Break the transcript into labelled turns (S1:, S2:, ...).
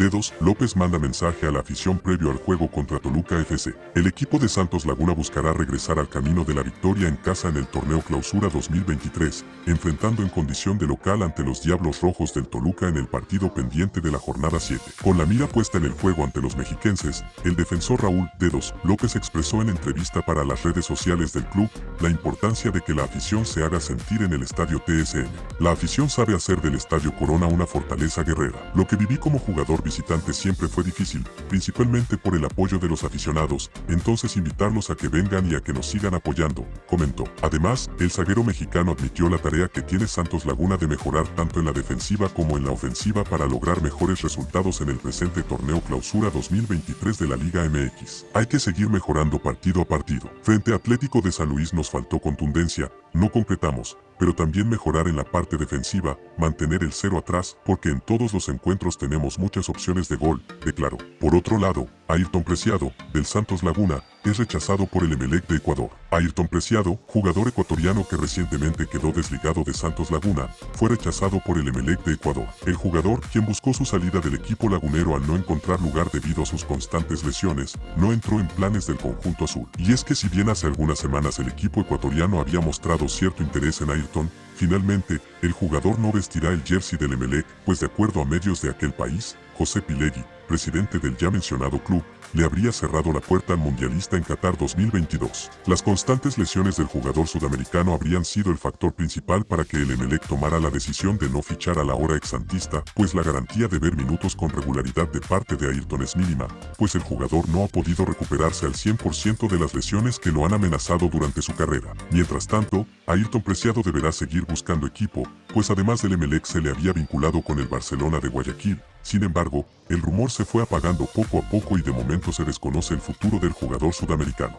S1: Dedos, López manda mensaje a la afición previo al juego contra Toluca FC. El equipo de Santos Laguna buscará regresar al camino de la victoria en casa en el torneo Clausura 2023, enfrentando en condición de local ante los Diablos Rojos del Toluca en el partido pendiente de la jornada 7. Con la mira puesta en el juego ante los mexiquenses, el defensor Raúl Dedos López expresó en entrevista para las redes sociales del club la importancia de que la afición se haga sentir en el estadio TSN. La afición sabe hacer del estadio Corona una fortaleza guerrera. Lo que viví como jugador visitante siempre fue difícil, principalmente por el apoyo de los aficionados, entonces invitarlos a que vengan y a que nos sigan apoyando, comentó. Además, el zaguero mexicano admitió la tarea que tiene Santos Laguna de mejorar tanto en la defensiva como en la ofensiva para lograr mejores resultados en el presente torneo clausura 2023 de la Liga MX. Hay que seguir mejorando partido a partido. Frente a Atlético de San Luis nos faltó contundencia, no concretamos, pero también mejorar en la parte defensiva, mantener el cero atrás, porque en todos los encuentros tenemos muchas opciones de gol, declaró. Por otro lado, Ayrton Preciado, del Santos Laguna, es rechazado por el Emelec de Ecuador. Ayrton Preciado, jugador ecuatoriano que recientemente quedó desligado de Santos Laguna, fue rechazado por el Emelec de Ecuador. El jugador, quien buscó su salida del equipo lagunero al no encontrar lugar debido a sus constantes lesiones, no entró en planes del conjunto azul. Y es que si bien hace algunas semanas el equipo ecuatoriano había mostrado cierto interés en Ayrton, finalmente, el jugador no vestirá el jersey del Emelec, pues de acuerdo a medios de aquel país, José Pilegui, presidente del ya mencionado club, le habría cerrado la puerta al mundialista en Qatar 2022. Las constantes lesiones del jugador sudamericano habrían sido el factor principal para que el Emelec tomara la decisión de no fichar a la hora exantista, pues la garantía de ver minutos con regularidad de parte de Ayrton es mínima, pues el jugador no ha podido recuperarse al 100% de las lesiones que lo han amenazado durante su carrera. Mientras tanto, Ayrton Preciado deberá seguir buscando equipo, pues además del Emelec se le había vinculado con el Barcelona de Guayaquil, sin embargo, el rumor se fue apagando poco a poco y de momento se desconoce el futuro del jugador sudamericano.